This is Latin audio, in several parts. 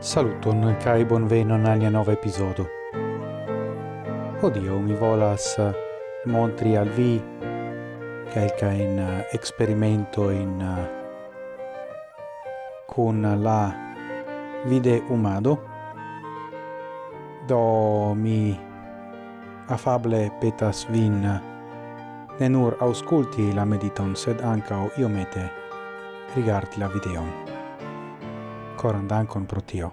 Saluton kai bonvenon al nia nova episodo. Odio mi volas eh, montri al vi kelka in uh, experimento in eh, uh, con la vide umado do mi afable petas vin eh, ne nur ausculti la mediton sed anca iomete rigardi la videon. Coran dankon pro tio.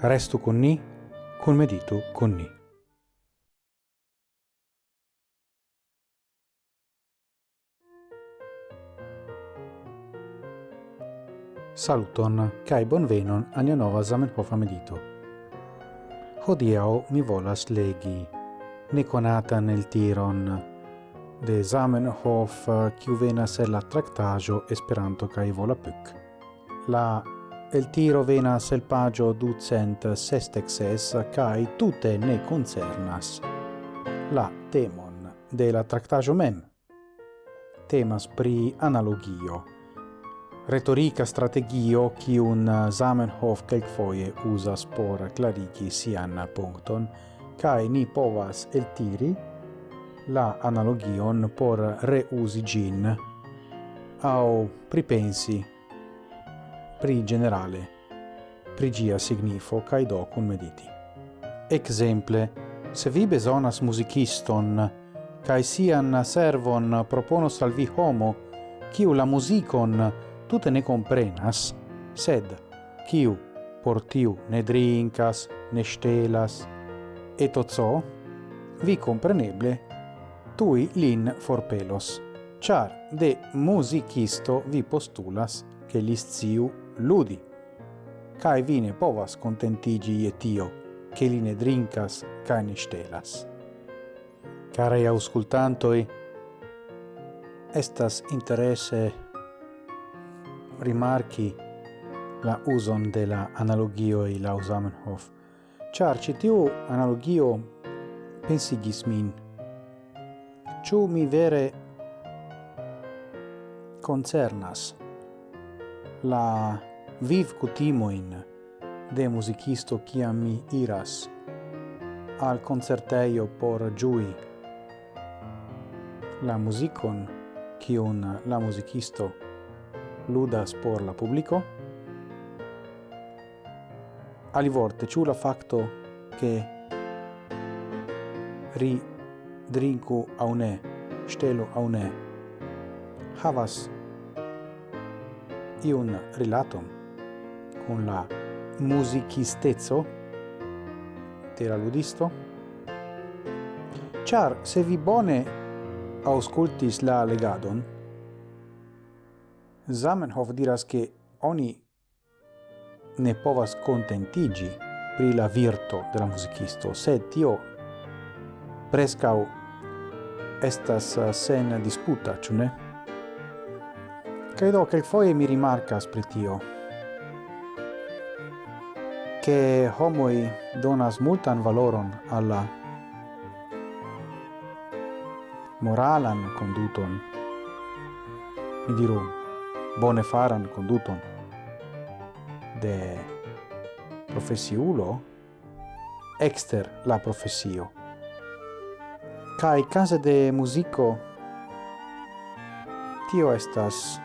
Restu con ni, con meditu con ni. Saluton, kai bonvenon nia nova Zamenhof medito. Hodiau mi volas legi Niconatan nel Tiron de Zamenhof kiu venas el la tractajo Esperanto kaj Volapük. La El tiro venas el pagio ducent sestexes cae tute ne concernas. La temon de la tractajo mem. Temas pri analogio, retorica strategio cium Zamenhof quelcfoie usas por clarigi sian puncton, cae ni povas el tiri la analogion por reusi gin, au pripensi pri generale, pri gia signifo cae do cum mediti. Exemple, se vi besonas musiciston, cae sian servon proponos al vi homo, kiu la musicon tute ne comprenas, sed kiu por tiu ne drinkas, ne stelas, et ozo, vi compreneble, tui lin forpelos, char de musicisto vi postulas che li sciu ludi. Cae vi ne povas contentigi je tio, che li ne drincas cae ne stelas. Carei auscultantoi, estas interesse rimarchi la uson de la e la Zamenhof, char citiu analogio pensigis min. Ciu mi vere concernas la viv cutimoin de musicisto quia mi iras al concerteio por giui. La musicon quion la musicisto ludas por la publico alivorte ciu la facto che ri drinku au ne stelu au ne havas iun rilaton con la musicistezzo de la ludisto, char se vi bone auscultis la legadon, Zamenhof diras che oni ne povas contentigi pri la virto de la musicisto, sed tio prescau estas uh, sen disputa, ciu ne? Credo che foie mi rimarcas pri tio, che homoi donas multan valoron alla moralan conduton mi diru bone faran conduton de profesiulo exter la profesio. Kai case de musico tio estas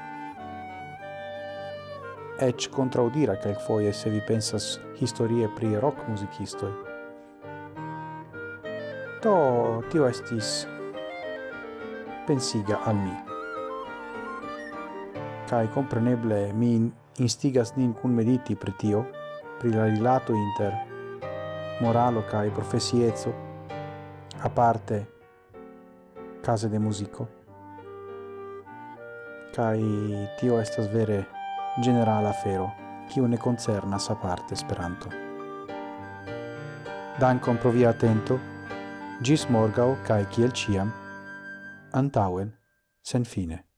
ec contraudira quelquefoie se vi pensas historie pri rock musicistoi. To tio estis pensiga al mi. Kai compreneble mi instigas nin cun mediti pri tio, pri la rilato inter moralo kai profesiezzo, a parte case de musico. Kai tio estas vere generala afero, kiu ne concernas aparte Esperanto. Dankon pro via atento, gis morgau cae kiel ciam, antauen, sen fine.